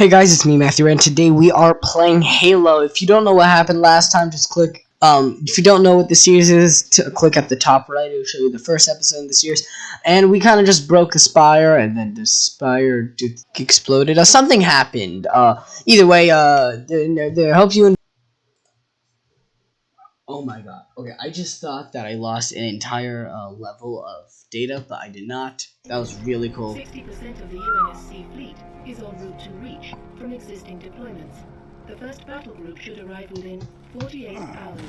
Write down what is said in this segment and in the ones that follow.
Hey guys, it's me Matthew, and today we are playing Halo. If you don't know what happened last time, just click. Um, if you don't know what the series is, click at the top right. It'll show you the first episode of the series. And we kind of just broke the spire, and then the spire exploded. Uh, something happened. Uh, either way, uh, they help you. In oh my god. Okay, I just thought that I lost an entire uh, level of data, but I did not. That was really cool. 60% of the UNSC fleet is en route to reach from existing deployments. The first battle group should arrive within 48 hours.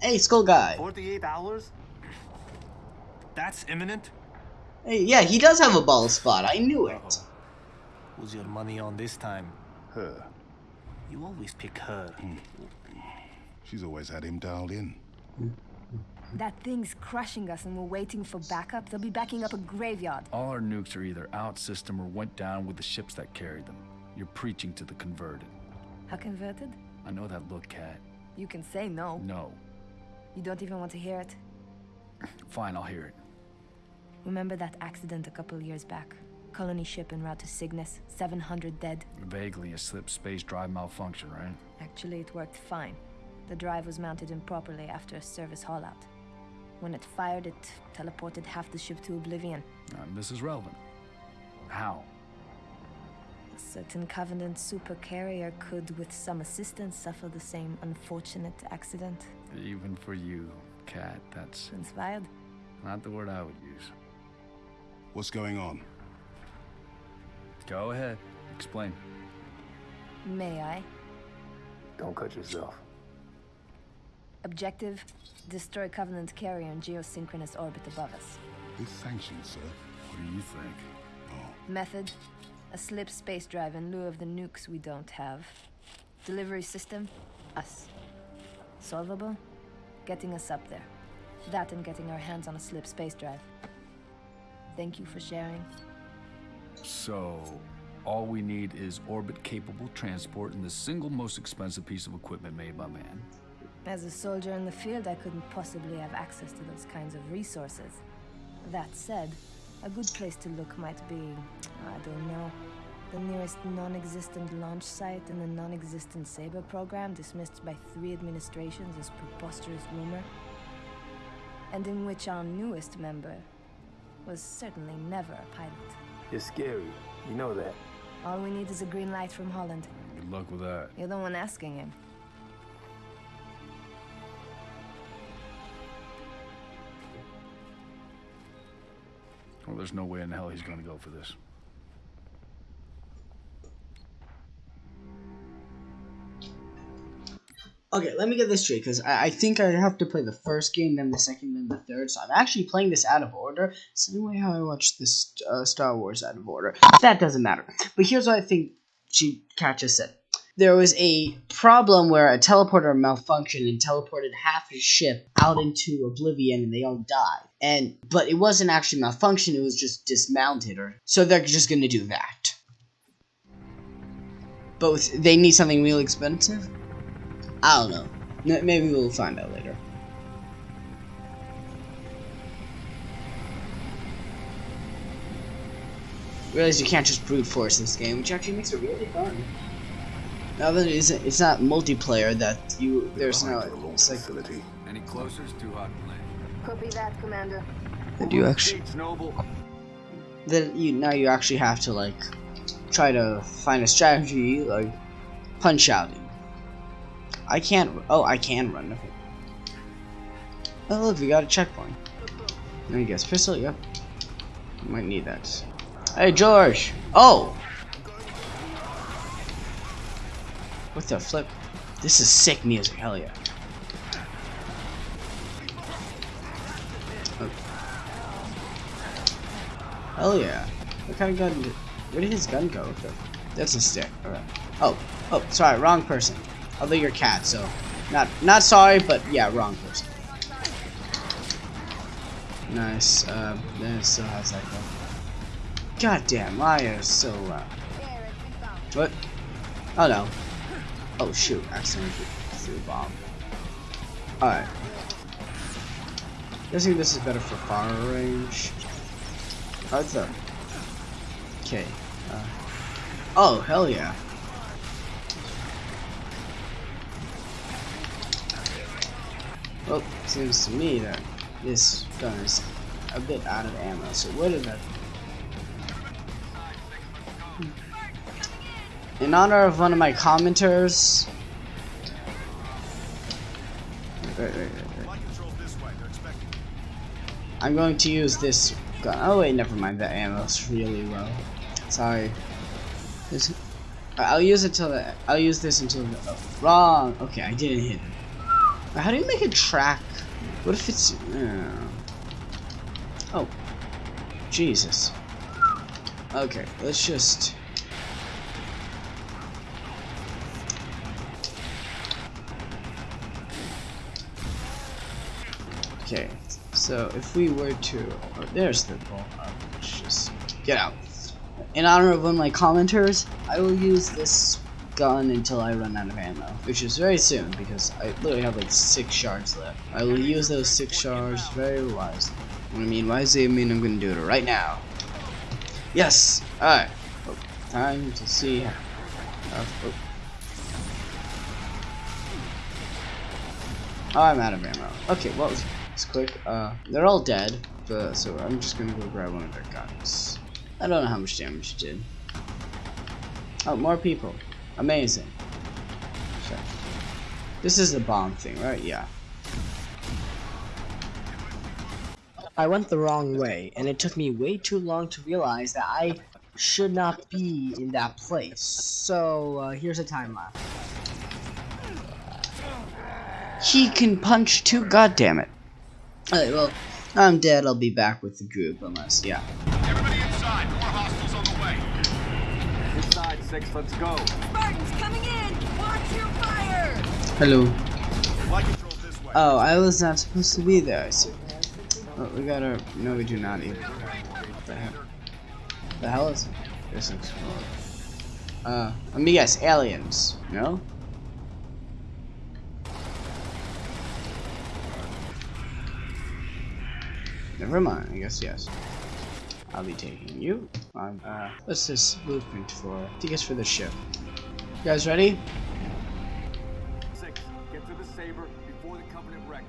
Hey, Skull Guy. 48 hours? That's imminent? Hey, yeah, he does have a ball spot. I knew it. Who's your money on this time? Her. You always pick her. She's always had him dialed in. That thing's crushing us and we're waiting for backup. They'll be backing up a graveyard. All our nukes are either out system or went down with the ships that carried them. You're preaching to the converted. How converted? I know that look, Kat. You can say no. No. You don't even want to hear it. Fine, I'll hear it. Remember that accident a couple years back? Colony ship en route to Cygnus, 700 dead. Vaguely a slip space drive malfunction, right? Actually, it worked fine. The drive was mounted improperly after a service haulout. When it fired, it teleported half the ship to oblivion. Um, this is relevant. How? A certain Covenant supercarrier could, with some assistance, suffer the same unfortunate accident. Even for you, Kat, that's Inspired? not the word I would use. What's going on? Go ahead. Explain. May I? Don't cut yourself. Objective destroy Covenant carrier in geosynchronous orbit above us. Who's sanctioned, sir? What do you think? Oh. Method a slip space drive in lieu of the nukes we don't have. Delivery system us. Solvable? Getting us up there. That and getting our hands on a slip space drive. Thank you for sharing. So, all we need is orbit-capable transport and the single most expensive piece of equipment made by man. As a soldier in the field, I couldn't possibly have access to those kinds of resources. That said, a good place to look might be, I don't know, the nearest non-existent launch site in the non-existent Saber program dismissed by three administrations as preposterous rumor, and in which our newest member was certainly never a pilot. You're scary. You know that. All we need is a green light from Holland. Good luck with that. You're the one asking him. Well, there's no way in hell he's gonna go for this. Okay, let me get this straight, because I, I think I have to play the first game, then the second, then the third. So I'm actually playing this out of order. Same way how I watched this uh, Star Wars out of order. That doesn't matter. But here's what I think she just said. There was a problem where a teleporter malfunctioned and teleported half his ship out into oblivion, and they all died. And but it wasn't actually malfunction; it was just dismounted, or so they're just gonna do that. With, they need something real expensive. I don't know. Maybe we'll find out later. Realize you can't just brute force this game, which actually makes it really fun. Now that it isn't, it's not multiplayer. That you there's no. Behind It's like facility. Any closer, it's too hot to. Copy that, Commander. that you actually Noble. then you now you actually have to like try to find a strategy like punch out. I can't. Oh, I can run. Oh look, we got a checkpoint. I guess pistol. Yep. Might need that. Hey George. Oh. What the flip? This is sick music. Hell yeah. Oh. Hell yeah. What kind of gun? Did, where did his gun go? Okay. That's a stick. Oh, oh, sorry, wrong person. Although you're Kat, so not not sorry, but yeah, wrong person. Nice. Uh, then it still has that gun. God damn, why is so loud? What? Oh no. Oh shoot, accidentally threw a bomb. Alright. Guessing this is better for far range. How's that? Okay. Uh, Oh, hell yeah. Well, seems to me that this gun is a bit out of ammo, so what that... In honor of one of my commenters... I'm going to use this gun. Oh wait, never mind. That ammo's really low. Sorry. This, I'll use it till the. I'll use this until the. Oh, wrong. Okay, I didn't hit it. How do you make a track? What if it's? Uh, oh, Jesus. Okay, let's just. Okay, so if we were to, oh, there's the ball. Let's just get out. In honor of one of my commenters, I will use this gun until I run out of ammo, which is very soon because I literally have like six shards left. I will use those six shards very wisely. What I mean wisely, I mean I'm gonna do it right now. Yes. All right. Oh, time to see. How, oh. oh, oh I'm out of ammo. Okay, well, quick. Uh, they're all dead, but so I'm just gonna go grab one of their guns. I don't know how much damage it did. Oh, more people. Amazing. This is the bomb thing, right? Yeah. I went the wrong way, and it took me way too long to realize that I should not be in that place. So, uh, here's a time lapse. He can punch too, God damn it! Alright, well, I'm dead, I'll be back with the group, unless, yeah. Everybody inside. More hostiles on the way. Inside, six, let's go. Spartans coming in! Watch your fire! Hello. Flight control this way. Oh, I was not supposed to be there, I see. Oh, we gotta, no we do not either. What the hell? The hell is this looks. Uh, let me guess, aliens, no? Never mind, I guess yes. I'll be taking you. Um, uh, what's this blueprint for? I think it's for the ship. You guys ready? Six, get to the Saber before the Covenant wreck.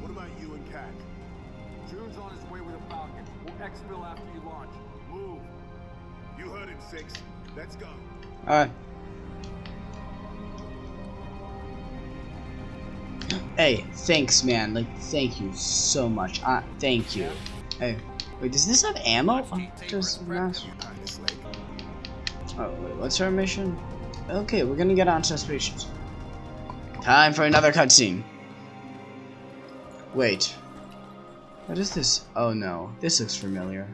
What about you and Kat? Jun's on his way with a Falcon. We'll exfil after you launch. Move. You heard it, Six. Let's go. Alright. Hey, thanks, man. Like, thank you so much. Uh, thank you. Hey, wait, does this have ammo? Oh, does not. Oh, wait, what's our mission? Okay, we're gonna get onto spaceships. Time for another cutscene. Wait. What is this? Oh no, this looks familiar.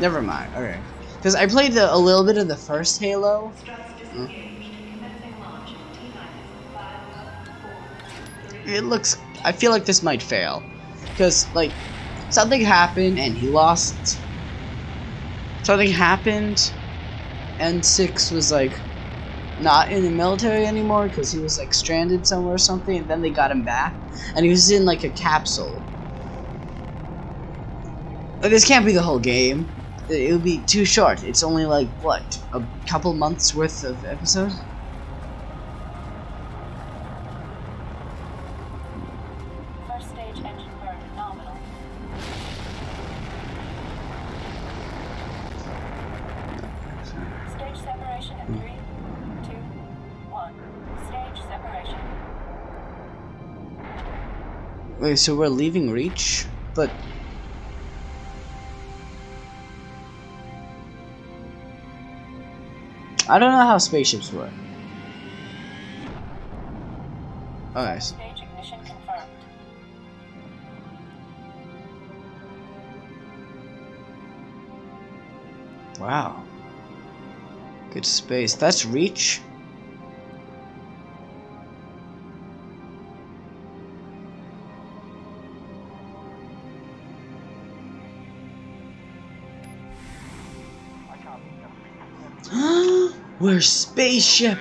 Never mind. Okay, because I played the, a little bit of the first Halo. Hmm. It looks. I feel like this might fail, because like something happened and he lost. Something happened, and six was like not in the military anymore because he was like stranded somewhere or something, and then they got him back, and he was in like a capsule. But this can't be the whole game. It it would be too short. It's only like what a couple months worth of episodes. Wait, so we're leaving Reach, but I don't know how spaceships work. Okay, so Stage ignition confirmed. wow, good space. That's Reach. We're spaceship.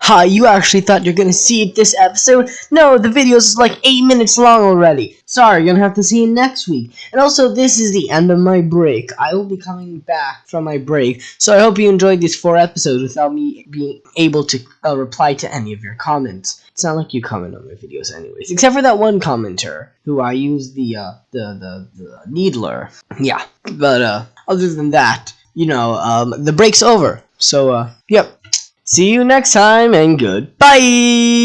Ha, you actually thought you're gonna see it this episode? No, the video is like 8 minutes long already. Sorry, you're gonna have to see it next week. And also, this is the end of my break. I will be coming back from my break, so I hope you enjoyed these 4 episodes without me being able to uh, reply to any of your comments. It's not like you comment on my videos anyways, except for that one commenter who I use the, uh, the, the, the needler. Yeah, but, uh, other than that, you know, um, the break's over. So, uh, yep. See you next time and goodbye!